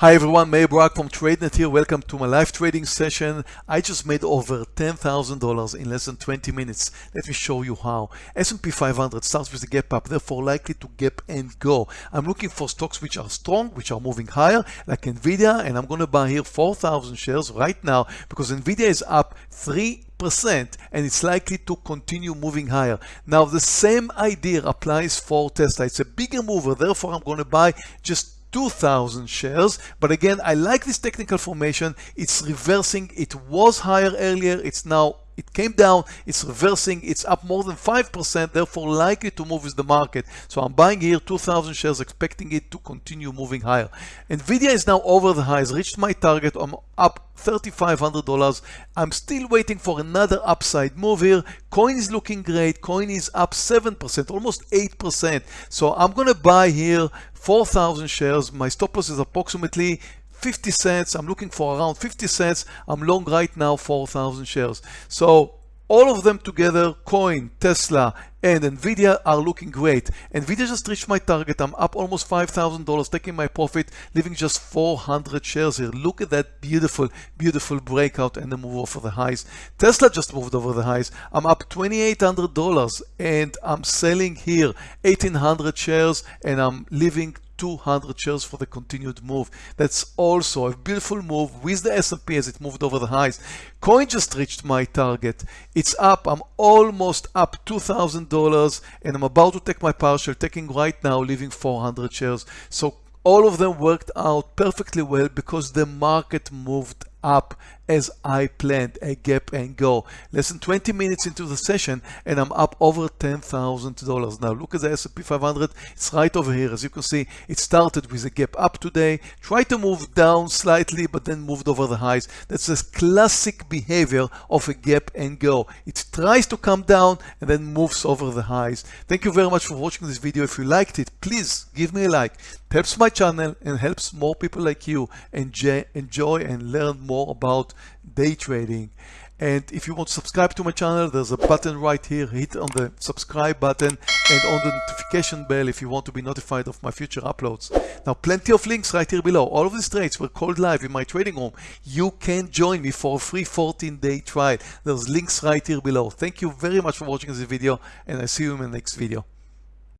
Hi everyone, Meir Barak from TradeNet here. Welcome to my live trading session. I just made over $10,000 in less than 20 minutes. Let me show you how. S&P 500 starts with a gap up, therefore likely to gap and go. I'm looking for stocks which are strong, which are moving higher, like Nvidia, and I'm going to buy here 4,000 shares right now because Nvidia is up 3 percent and it's likely to continue moving higher. Now the same idea applies for Tesla. It's a bigger mover, therefore I'm going to buy just 2,000 shares. But again, I like this technical formation. It's reversing. It was higher earlier. It's now it came down, it's reversing, it's up more than 5%, therefore likely to move with the market. So I'm buying here 2,000 shares, expecting it to continue moving higher. NVIDIA is now over the highs, reached my target, I'm up $3,500. I'm still waiting for another upside move here. Coin is looking great, coin is up 7%, almost 8%. So I'm gonna buy here 4,000 shares. My stop loss is approximately 50 cents. I'm looking for around 50 cents. I'm long right now 4,000 shares. So all of them together, Coin, Tesla, and Nvidia are looking great. Nvidia just reached my target. I'm up almost $5,000, taking my profit, leaving just 400 shares here. Look at that beautiful, beautiful breakout and the move over the highs. Tesla just moved over the highs. I'm up $2,800 and I'm selling here 1,800 shares and I'm leaving 200 shares for the continued move. That's also a beautiful move with the S&P as it moved over the highs. Coin just reached my target. It's up. I'm almost up $2,000 and I'm about to take my partial, taking right now, leaving 400 shares. So all of them worked out perfectly well because the market moved up as I planned, a gap and go. Less than 20 minutes into the session and I'm up over $10,000. Now look at the S&P 500, it's right over here. As you can see, it started with a gap up today, tried to move down slightly, but then moved over the highs. That's a classic behavior of a gap and go. It tries to come down and then moves over the highs. Thank you very much for watching this video. If you liked it, please give me a like. It helps my channel and helps more people like you enjoy, enjoy and learn more about day trading. And if you want to subscribe to my channel, there's a button right here. Hit on the subscribe button and on the notification bell if you want to be notified of my future uploads. Now, plenty of links right here below. All of these trades were called live in my trading room. You can join me for a free 14-day trial. There's links right here below. Thank you very much for watching this video, and I see you in the next video.